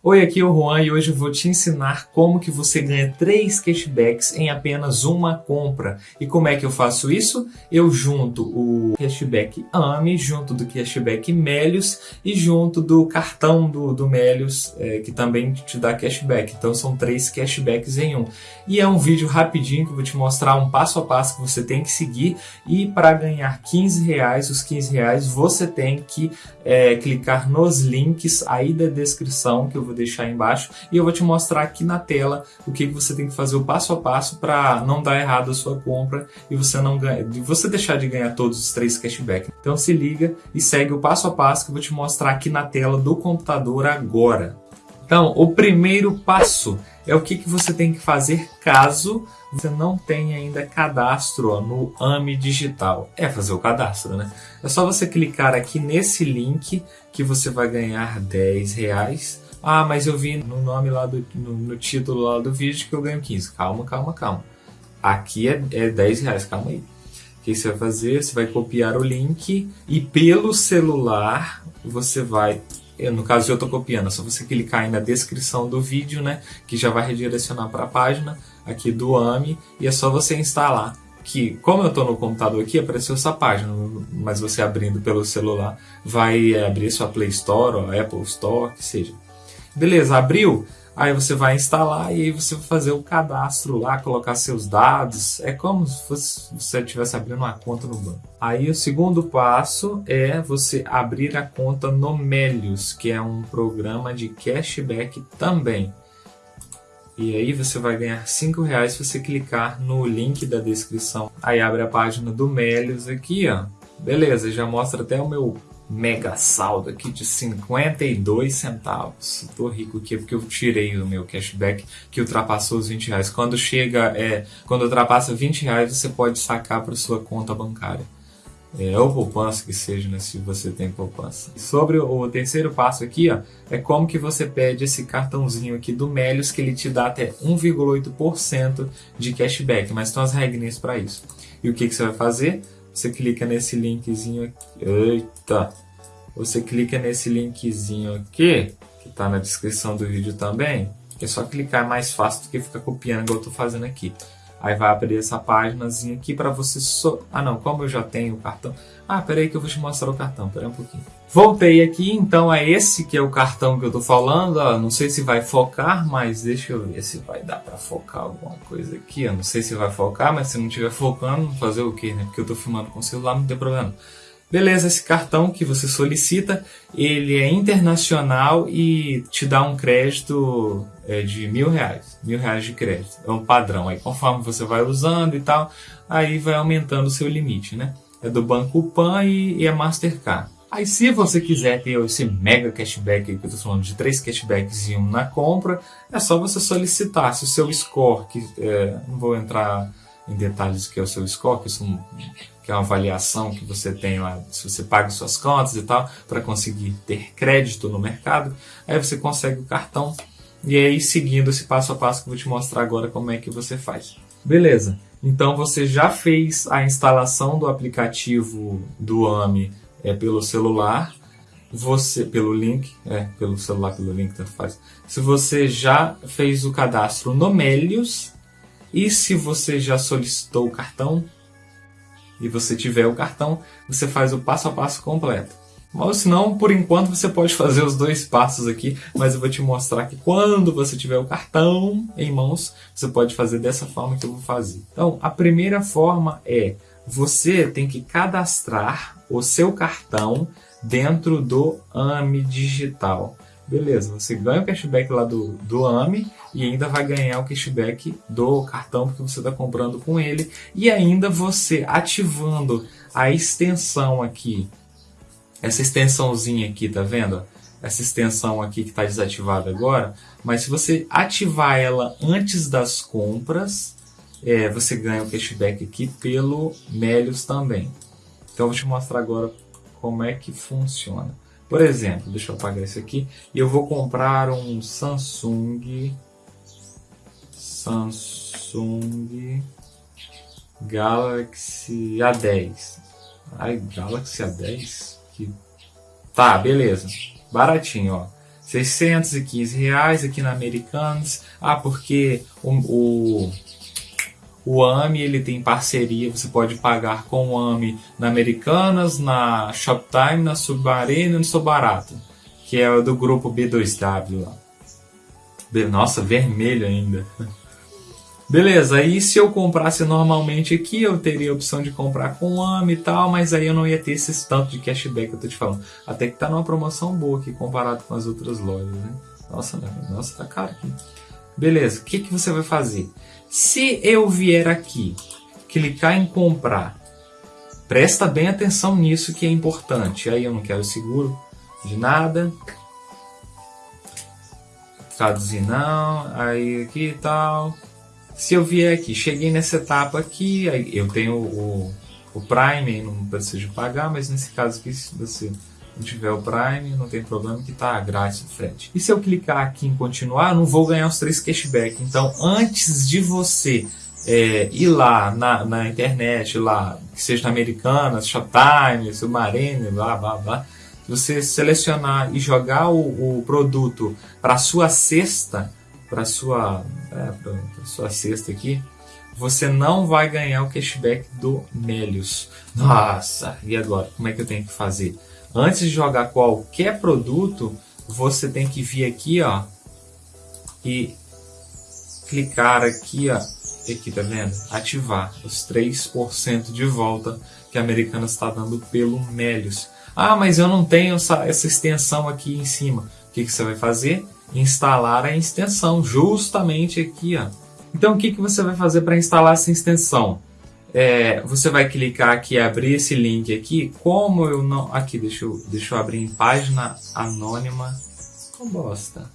Oi, aqui é o Juan e hoje eu vou te ensinar como que você ganha 3 cashbacks em apenas uma compra. E como é que eu faço isso? Eu junto o cashback AMI, junto do cashback Melios e junto do cartão do, do Melios, é, que também te dá cashback. Então são três cashbacks em um. E é um vídeo rapidinho que eu vou te mostrar um passo a passo que você tem que seguir. E para ganhar 15 reais, os 15 reais, você tem que é, clicar nos links aí da descrição que eu vou deixar aí embaixo e eu vou te mostrar aqui na tela o que você tem que fazer o passo a passo para não dar errado a sua compra e você não ganha, você deixar de ganhar todos os três cashback. Então se liga e segue o passo a passo que eu vou te mostrar aqui na tela do computador agora. Então, o primeiro passo é o que, que você tem que fazer caso você não tenha ainda cadastro ó, no AMI Digital. É fazer o cadastro, né? É só você clicar aqui nesse link que você vai ganhar 10 reais. Ah, mas eu vi no nome lá do no, no título lá do vídeo que eu ganho 15. Calma, calma, calma. Aqui é, é 10 reais, calma aí. O que você vai fazer? Você vai copiar o link e pelo celular você vai eu, no caso eu estou copiando, é só você clicar aí na descrição do vídeo, né, que já vai redirecionar para a página aqui do AMI e é só você instalar. Que, como eu estou no computador aqui, apareceu essa página, mas você abrindo pelo celular vai abrir sua Play Store ou Apple Store, que seja. Beleza, abriu? Aí você vai instalar e aí você vai fazer o cadastro lá, colocar seus dados. É como se você estivesse abrindo uma conta no banco. Aí o segundo passo é você abrir a conta no Melius, que é um programa de cashback também. E aí você vai ganhar 5 reais se você clicar no link da descrição. Aí abre a página do Melius aqui, ó. Beleza, já mostra até o meu mega saldo aqui de 52 centavos. Tô rico aqui porque eu tirei o meu cashback que ultrapassou os 20 reais. Quando chega, é, quando ultrapassa 20 reais, você pode sacar para sua conta bancária. É, ou poupança que seja, né, se você tem poupança. Sobre o terceiro passo aqui, ó, é como que você pede esse cartãozinho aqui do Melios, que ele te dá até 1,8% de cashback, mas tem as regrinhas para isso. E o que, que você vai fazer? Você clica nesse linkzinho aqui. Eita! Você clica nesse linkzinho aqui, que está na descrição do vídeo também. É só clicar é mais fácil do que ficar copiando igual eu estou fazendo aqui. Aí vai abrir essa páginazinha aqui para você... So... Ah não, como eu já tenho o cartão... Ah, peraí que eu vou te mostrar o cartão, peraí um pouquinho. Voltei aqui, então é esse que é o cartão que eu tô falando. Ó, não sei se vai focar, mas deixa eu ver se vai dar para focar alguma coisa aqui. Eu não sei se vai focar, mas se não estiver focando, fazer o que, né? Porque eu tô filmando com o celular, não tem problema. Beleza, esse cartão que você solicita, ele é internacional e te dá um crédito é, de mil reais, mil reais de crédito. É um padrão. Aí conforme você vai usando e tal, aí vai aumentando o seu limite, né? É do Banco Pan e, e é Mastercard. Aí se você quiser ter esse mega cashback que eu estou falando de três cashbacks e um na compra, é só você solicitar. Se o seu score, que é, não vou entrar em detalhes que é o seu score, que, isso, que é uma avaliação que você tem lá, se você paga suas contas e tal, para conseguir ter crédito no mercado, aí você consegue o cartão. E aí seguindo esse passo a passo que eu vou te mostrar agora como é que você faz. Beleza, então você já fez a instalação do aplicativo do AMI é pelo celular, você pelo link, é, pelo celular, pelo link, tanto faz. Se você já fez o cadastro no Melius e se você já solicitou o cartão e você tiver o cartão, você faz o passo a passo completo. Mas se não, por enquanto você pode fazer os dois passos aqui, mas eu vou te mostrar que quando você tiver o cartão em mãos, você pode fazer dessa forma que eu vou fazer. Então, a primeira forma é você tem que cadastrar o seu cartão dentro do AMI Digital. Beleza, você ganha o cashback lá do, do AMI e ainda vai ganhar o cashback do cartão porque você está comprando com ele. E ainda você ativando a extensão aqui, essa extensãozinha aqui, tá vendo? Essa extensão aqui que está desativada agora. Mas se você ativar ela antes das compras, é, você ganha o cashback aqui pelo Melios também. Então eu vou te mostrar agora como é que funciona. Por exemplo, deixa eu apagar isso aqui. E eu vou comprar um Samsung Samsung Galaxy A10. Ai, Galaxy A10? Que... Tá, beleza. Baratinho, ó. 615 reais aqui na Americanas. Ah, porque o, o, o AMI ele tem parceria, você pode pagar com o AMI na Americanas, na Shoptime, na Submarino e no Sobarato, que é do grupo B2W lá. Nossa, vermelho ainda. Beleza, aí se eu comprasse normalmente aqui, eu teria a opção de comprar com AME e tal, mas aí eu não ia ter esses tanto de cashback que eu tô te falando. Até que tá numa promoção boa aqui comparado com as outras lojas, né? Nossa, nossa, tá caro aqui. Beleza, o que, que você vai fazer? Se eu vier aqui, clicar em comprar, presta bem atenção nisso que é importante. Aí eu não quero seguro de nada. Traduzir não, aí aqui e tal se eu vier aqui, cheguei nessa etapa aqui, eu tenho o, o Prime, não preciso pagar, mas nesse caso aqui, se você tiver o Prime, não tem problema que está grátis o frete. E se eu clicar aqui em continuar, não vou ganhar os três cashback. Então, antes de você é, ir lá na, na internet, lá, que seja na Americanas, Shoptime, Submarine, blá, blá, blá, você selecionar e jogar o, o produto para sua cesta, para sua, é, sua cesta aqui, você não vai ganhar o cashback do Melius. Nossa, e agora? Como é que eu tenho que fazer? Antes de jogar qualquer produto, você tem que vir aqui, ó, e clicar aqui, ó, aqui, tá vendo? Ativar os 3% de volta que a Americana está dando pelo Melius. Ah, mas eu não tenho essa, essa extensão aqui em cima. O que, que você vai fazer? instalar a extensão, justamente aqui. Ó. Então, o que, que você vai fazer para instalar essa extensão? É, você vai clicar aqui abrir esse link aqui. Como eu não... Aqui, deixa eu, deixa eu abrir em página anônima. Oh, bosta.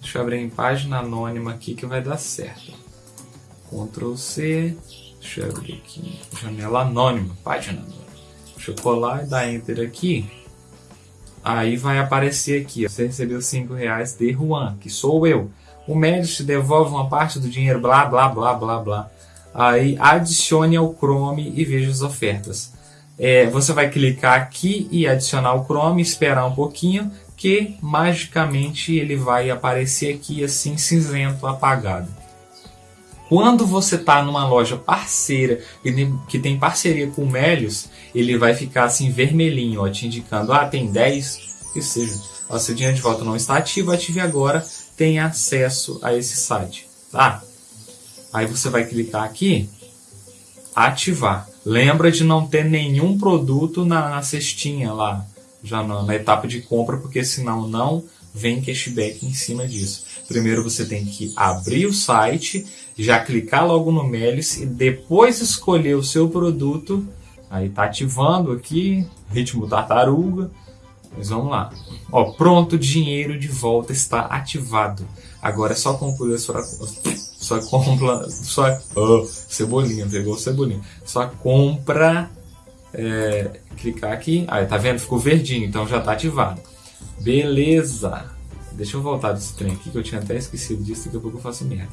Deixa eu abrir em página anônima aqui que vai dar certo. Ctrl C. Deixa eu abrir aqui. Janela anônima, página anônima. Deixa eu colar e dar Enter aqui. Aí vai aparecer aqui, você recebeu 5 reais de Juan, que sou eu. O médico te devolve uma parte do dinheiro, blá, blá, blá, blá, blá. Aí adicione ao Chrome e veja as ofertas. É, você vai clicar aqui e adicionar o Chrome, esperar um pouquinho, que magicamente ele vai aparecer aqui assim cinzento, apagado. Quando você está numa loja parceira que tem parceria com o Melios, ele vai ficar assim vermelhinho, ó, te indicando, ah, tem 10, que seja. Ó, seu dinheiro de volta não está ativo, ative agora, tem acesso a esse site, tá? Aí você vai clicar aqui, ativar. Lembra de não ter nenhum produto na, na cestinha lá, já na, na etapa de compra, porque senão não vem cashback em cima disso. Primeiro você tem que abrir o site, já clicar logo no Melis e depois escolher o seu produto. Aí tá ativando aqui, ritmo tartaruga. Mas vamos lá. Ó, pronto, dinheiro de volta está ativado. Agora é só concluir a sua só compra, só oh, cebolinha, pegou cebolinha. Só compra, é, clicar aqui, aí tá vendo? Ficou verdinho, então já tá ativado. Beleza. Deixa eu voltar desse trem aqui que eu tinha até esquecido disso, daqui a pouco eu faço merda.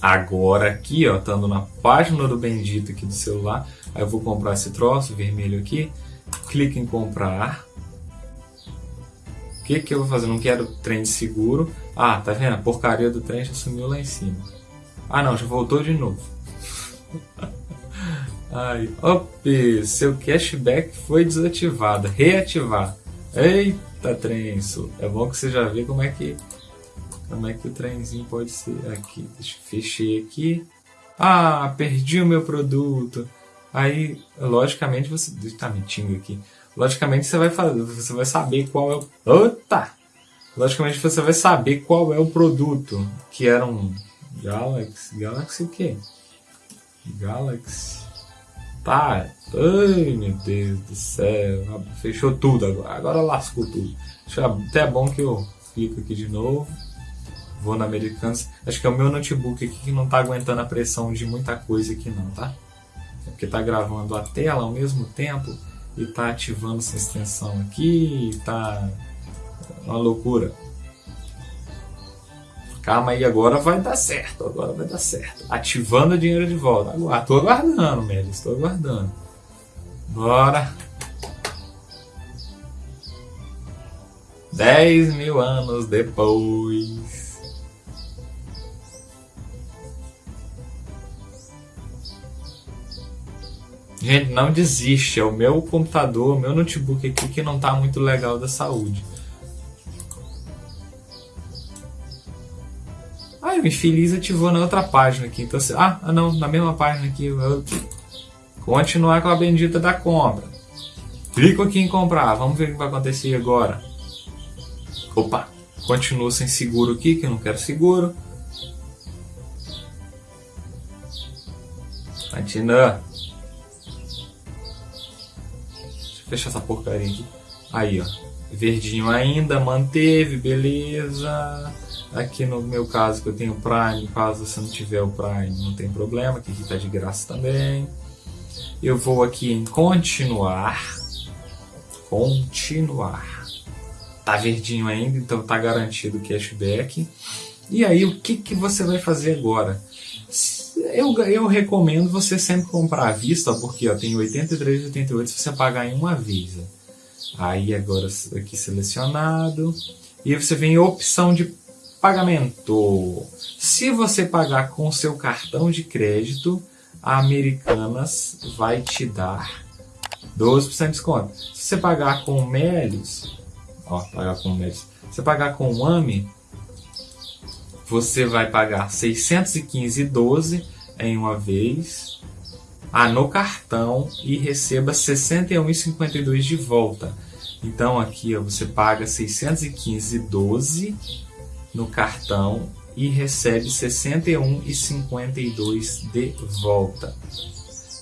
Agora aqui, ó, estando na página do bendito aqui do celular, aí eu vou comprar esse troço vermelho aqui, clico em comprar. O que que eu vou fazer? Não quero trem de seguro. Ah, tá vendo? A porcaria do trem já sumiu lá em cima. Ah não, já voltou de novo. Ai, op, seu cashback foi desativado. Reativar. Eita, trenço. É bom que você já vê como é que como é que o trenzinho pode ser. Aqui, deixa eu fechei aqui. Ah, perdi o meu produto. Aí, logicamente, você está mentindo aqui. Logicamente, você vai fazer, você vai saber qual é o. Ota! Logicamente, você vai saber qual é o produto. Que era um Galaxy. Galaxy o quê? Galaxy. Tá. Ai, meu Deus do céu. Fechou tudo agora. Agora lascou tudo. Até é bom que eu clico aqui de novo. Vou na Americanas. Acho que é o meu notebook aqui que não está aguentando a pressão de muita coisa aqui não, tá? É porque está gravando a tela ao mesmo tempo e está ativando essa extensão aqui. Está uma loucura. Calma aí, agora vai dar certo. Agora vai dar certo. Ativando o dinheiro de volta. Agora, tô aguardando, Melis. Estou aguardando. Bora. 10 mil anos depois. Gente, não desiste. É o meu computador, o meu notebook aqui que não está muito legal da saúde. Ah, o infeliz ativou na outra página aqui. Então, ah, não, na mesma página aqui. Eu... Continuar com a bendita da compra. Clico aqui em comprar. Vamos ver o que vai acontecer agora. Opa, continuo sem seguro aqui, que eu não quero seguro. Continua. fechar essa porcaria aqui. Aí, ó. Verdinho ainda, manteve, beleza. Aqui no meu caso, que eu tenho Prime, caso você não tiver o Prime, não tem problema, que aqui tá de graça também. Eu vou aqui em continuar. Continuar. Tá verdinho ainda, então tá garantido o cashback. E aí, o que, que você vai fazer agora? Eu, eu recomendo você sempre comprar à vista, porque ó, tem 83,88 se você pagar em uma vez. Aí agora aqui selecionado. E você vem opção de pagamento. Se você pagar com seu cartão de crédito, a Americanas vai te dar 12% de desconto. Se você pagar com o Melios, ó, pagar com o Melios, se você pagar com o AMI, você vai pagar 615,12 em uma vez ah, no cartão e receba 61,52 de volta. Então aqui ó, você paga 615,12 no cartão e recebe 61,52 de volta.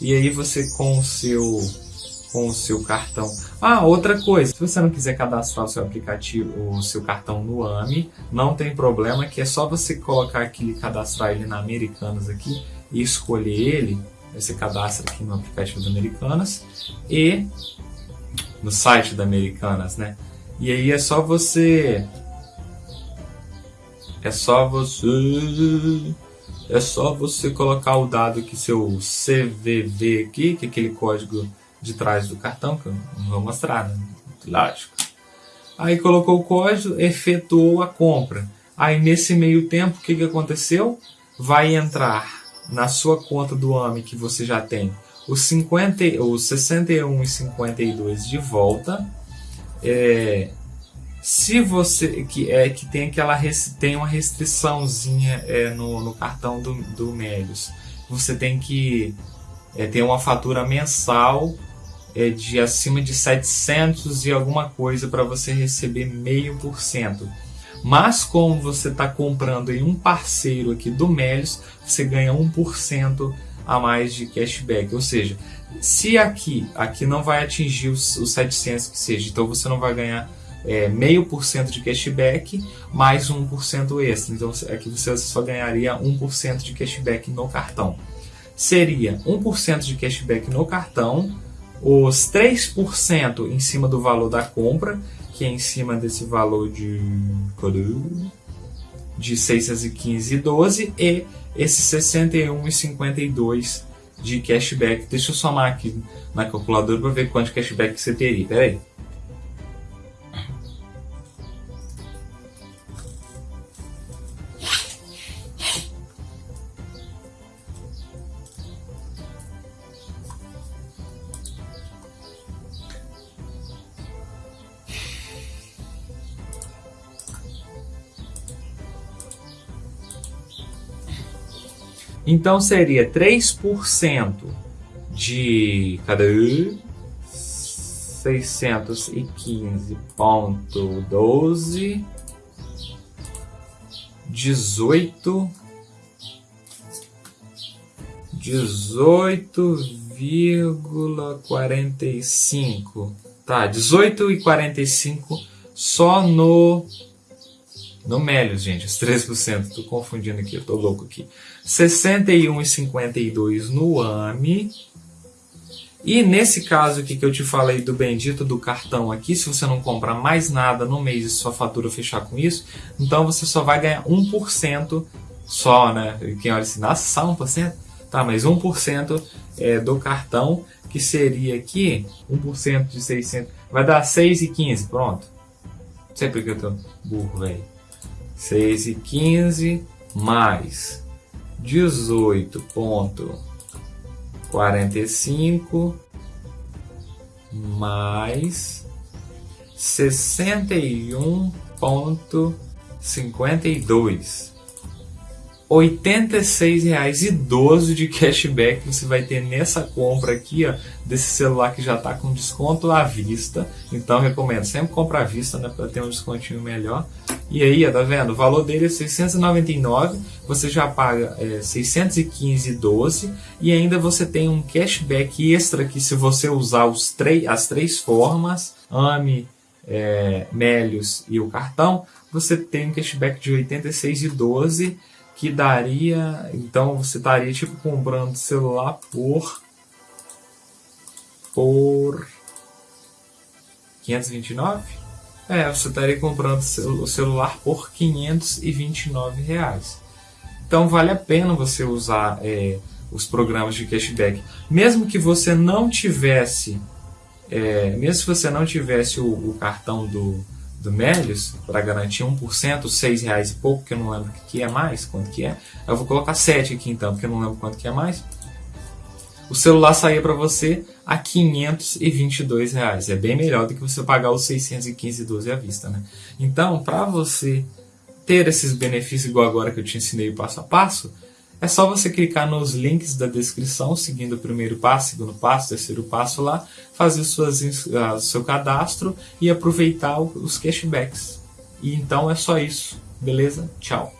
E aí você com o seu com o seu cartão. Ah, outra coisa, se você não quiser cadastrar o seu aplicativo, o seu cartão no AMI, não tem problema, que é só você colocar aqui, cadastrar ele na Americanas aqui e escolher ele. Você cadastra aqui no aplicativo da Americanas e no site da Americanas, né? E aí é só você é só você é só você colocar o dado que seu CVV aqui, que é aquele código de trás do cartão, que eu não vou mostrar, né? lógico. Aí colocou o código, efetuou a compra. Aí nesse meio tempo, o que, que aconteceu? Vai entrar na sua conta do AMI que você já tem os, 50, os 61 e 52 de volta. É, se você que é que tem aquela tem uma restriçãozinha é, no, no cartão do, do Melios, você tem que é, ter uma fatura mensal é, de acima de 700 e alguma coisa para você receber meio por cento. Mas como você está comprando em um parceiro aqui do Melios, você ganha 1% a mais de cashback. Ou seja, se aqui, aqui não vai atingir os, os 700 que seja, então você não vai ganhar é, meio por cento de cashback mais 1% extra. Então aqui você só ganharia 1% de cashback no cartão. Seria 1% de cashback no cartão os 3% em cima do valor da compra, que é em cima desse valor de de 615,12 e esse 61,52 de cashback. Deixa eu somar aqui na calculadora para ver quanto cashback você teria. Pera aí. Então seria 3% de. Cadê? 615.12 18 18,45 tá 18,45 só no no Melios, gente, os 3%. Tô confundindo aqui, eu tô louco aqui. 61,52 no AMI. E nesse caso aqui que eu te falei do bendito do cartão aqui, se você não comprar mais nada no mês e sua fatura fechar com isso, então você só vai ganhar 1% só, né? Quem olha assim, nossa, só 1%? Tá, mas 1% é, do cartão, que seria aqui, 1% de 600, vai dar 6,15, pronto. sei porque eu tô burro, velho. 6 e 15 mais 18,45 mais 61,52 R$ 86,12 de cashback você vai ter nessa compra aqui, ó, desse celular que já está com desconto à vista. Então recomendo sempre comprar à vista, né, para ter um descontinho melhor. E aí, ó, tá vendo? O valor dele é 699, você já paga é, 615,12 e ainda você tem um cashback extra que se você usar os três, as três formas, AMI, é, Melios e o cartão, você tem um cashback de 86,12 que daria, então você estaria tipo comprando celular por por 529? É, você estaria comprando o celular por 529 reais. Então vale a pena você usar é, os programas de cashback, mesmo que você não tivesse, é, mesmo se você não tivesse o, o cartão do do Melius para garantir 1%, 6 reais e pouco, que eu não lembro o que é mais, quanto que é. Eu vou colocar 7 aqui então, porque eu não lembro quanto que é mais. O celular saía para você a 522 reais. É bem melhor do que você pagar os 615,12 à vista, né? Então, para você ter esses benefícios igual agora que eu te ensinei passo a passo, é só você clicar nos links da descrição, seguindo o primeiro passo, segundo passo, terceiro passo lá, fazer suas, uh, seu cadastro e aproveitar os cashbacks. E então é só isso, beleza? Tchau!